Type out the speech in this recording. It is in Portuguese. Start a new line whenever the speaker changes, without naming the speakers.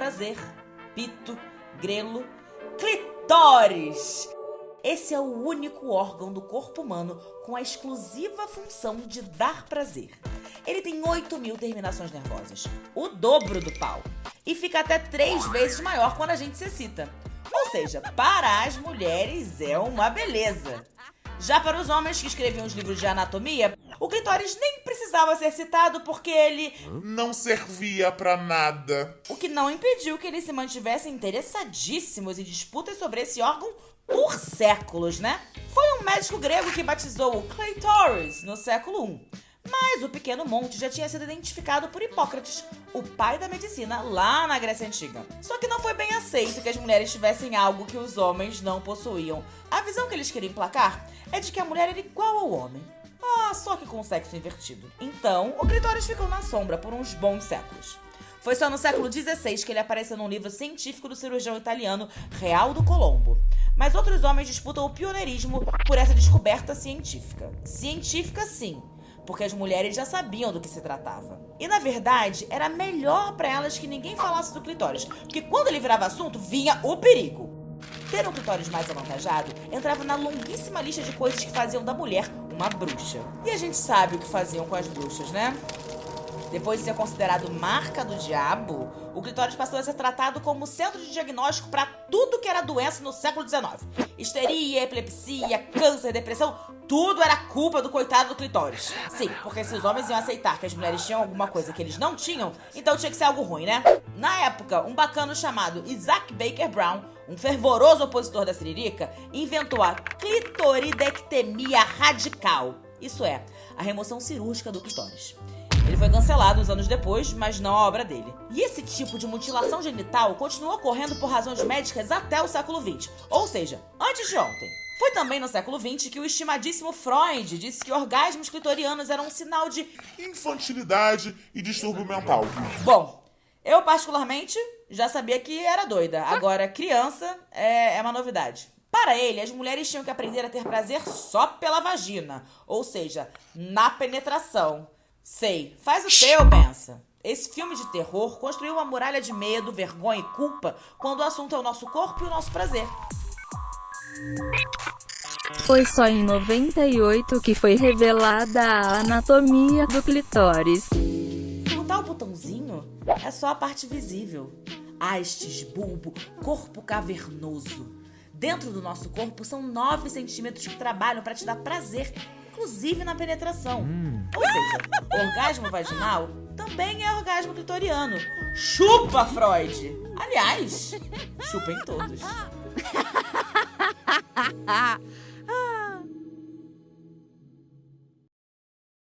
prazer, pito, grelo, clitóris. Esse é o único órgão do corpo humano com a exclusiva função de dar prazer. Ele tem 8 mil terminações nervosas, o dobro do pau, e fica até três vezes maior quando a gente se excita. Ou seja, para as mulheres é uma beleza. Já para os homens que escreviam os livros de anatomia, clitóris nem precisava ser citado porque ele
não servia para nada.
O que não impediu que eles se mantivessem interessadíssimos em disputas sobre esse órgão por séculos, né? Foi um médico grego que batizou o clitóris no século I. Mas o pequeno monte já tinha sido identificado por Hipócrates, o pai da medicina, lá na Grécia Antiga. Só que não foi bem aceito que as mulheres tivessem algo que os homens não possuíam. A visão que eles queriam emplacar é de que a mulher era igual ao homem. Ah, só que com sexo invertido. Então, o clitóris ficou na sombra por uns bons séculos. Foi só no século XVI que ele apareceu num livro científico do cirurgião italiano Realdo Colombo. Mas outros homens disputam o pioneirismo por essa descoberta científica. Científica, sim, porque as mulheres já sabiam do que se tratava. E na verdade, era melhor para elas que ninguém falasse do clitóris, porque quando ele virava assunto, vinha o perigo. Ter um clitóris mais avantajado entrava na longuíssima lista de coisas que faziam da mulher uma bruxa. E a gente sabe o que faziam com as bruxas, né? Depois de ser considerado marca do diabo, o clitóris passou a ser tratado como centro de diagnóstico para tudo que era doença no século XIX. Histeria, epilepsia, câncer, depressão, tudo era culpa do coitado do clitóris. Sim, porque se os homens iam aceitar que as mulheres tinham alguma coisa que eles não tinham, então tinha que ser algo ruim, né? Na época, um bacano chamado Isaac Baker Brown, um fervoroso opositor da siririca, inventou a clitoridectomia radical. Isso é, a remoção cirúrgica do clitóris. Ele foi cancelado uns anos depois, mas não a obra dele. E esse tipo de mutilação genital continuou ocorrendo por razões médicas até o século XX, ou seja, antes de ontem. Foi também no século XX que o estimadíssimo Freud disse que orgasmos clitorianos eram um sinal de
infantilidade e distúrbio mental.
Bom, eu particularmente já sabia que era doida. Agora, criança é, é uma novidade. Para ele, as mulheres tinham que aprender a ter prazer só pela vagina, ou seja, na penetração. Sei, faz o teu, pensa. Esse filme de terror construiu uma muralha de medo, vergonha e culpa quando o assunto é o nosso corpo e o nosso prazer.
Foi só em 98 que foi revelada a anatomia do clitóris.
É só a parte visível. Hastes, bulbo, corpo cavernoso. Dentro do nosso corpo são 9 centímetros que trabalham para te dar prazer inclusive na penetração. Hum. Ou seja, orgasmo vaginal também é orgasmo clitoriano. Chupa, Freud! Aliás, chupem todos.